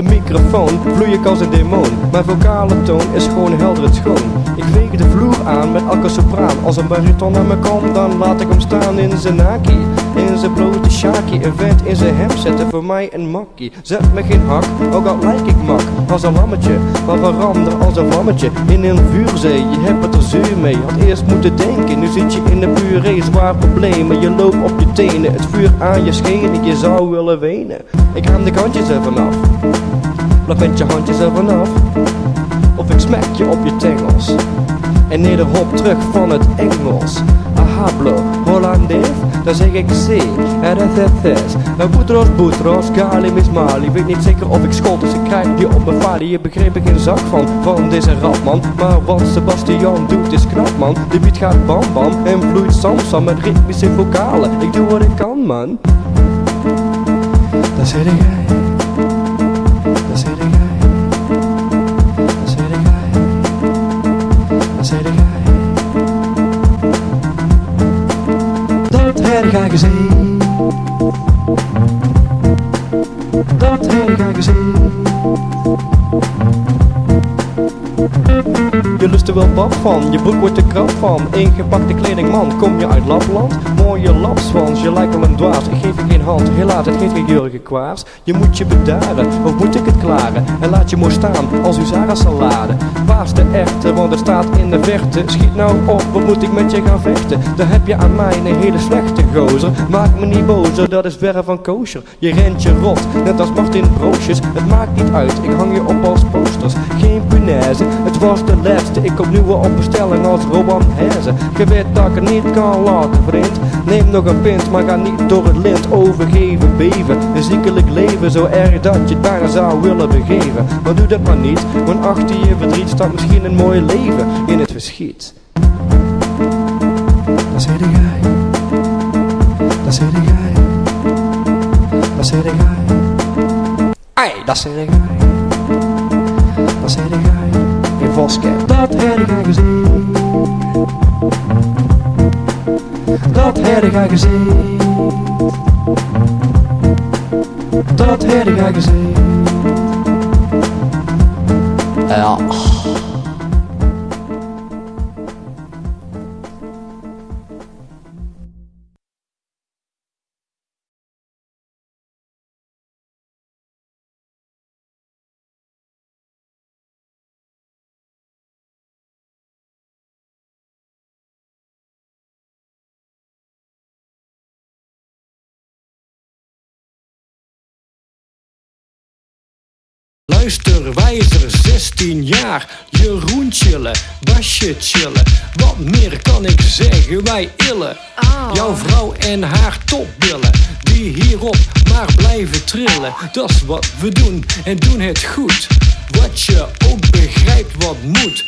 microfoon vloei ik als een demon. Mijn vocale toon is gewoon helder en schoon. Ik veeg de vloer aan met elke sopraan. Als een bariton naar me komt, dan laat ik hem staan in zijn naki. In zijn blote shaki, een vent in zijn hem zetten voor mij een makkie. Zet me geen hak, ook al lijk ik mak. Als een lammetje, maar verander als een vlammetje. In een vuurzee, je hebt het er zuur mee. Had eerst moeten denken, nu zit je in een puree. Zwaar problemen, je loopt op je tenen. Het vuur aan je schenen, je zou willen wenen. Ik haal de kantjes er vanaf. Blok met je handjes er vanaf. Of ik smek je op je tengels. En nederhop terug van het Engels. Hablo, Hollandees, dan zeg ik C. RSS, Boetros, Boetros, Gali, Mismali. Weet niet zeker of ik schot, dus ik krijg die op mijn valie. Je begreep ik geen zak van, van deze rapman. Maar wat Sebastian doet is knap man. De beat gaat bam bam en vloeit samsam met ritmische vocalen. Ik doe wat ik kan man. Daar zit jij. Jij. Dat heb ik gezien. Dat gezien. Je lust er wel pap van, je broek wordt er krap van. Ingepakte kleding man, kom je uit Lapland? Mooie lapswans, je lijkt wel een dwaas. Ik geef je geen hand, helaas het geeft geen Jurgen Kwaars. Je moet je bedaren, of moet ik het klaren? En laat je mooi staan, als uw Zara salade Paas de echte, want er staat in de verte. Schiet nou op, wat moet ik met je gaan vechten? Dan heb je aan mij een hele slechte gozer. Maak me niet bozer, dat is verre van kosher. Je rent je rot, net als Martin Broosjes. Het maakt niet uit, ik hang je op als posters. Geen punaise, het was de Ik kom nu wel op als Roban Herzen. Je weet dat ik niet kan laten vriend. Neem nog een pint, maar ga niet door het lint overgeven Beven, een ziekelijk leven Zo erg dat je het bijna zou willen begeven. Maar doe dat maar niet, want achter je verdriet Staat misschien een mooi leven in het verschiet. Daar zit jij? Daar zit jij? Daar zit jij? Ai, daar zit jij. Jij in Voskamp Dat heb ik gezien. Dat heb ik gezien. Dat heb ik gezien. Ja Luister, wijzer, 16 jaar, Jeroen chillen, Basje chillen. Wat meer kan ik zeggen, wij illen. Jouw vrouw en haar topbillen, die hierop maar blijven trillen. Dat is wat we doen en doen het goed. Wat je ook begrijpt wat moet.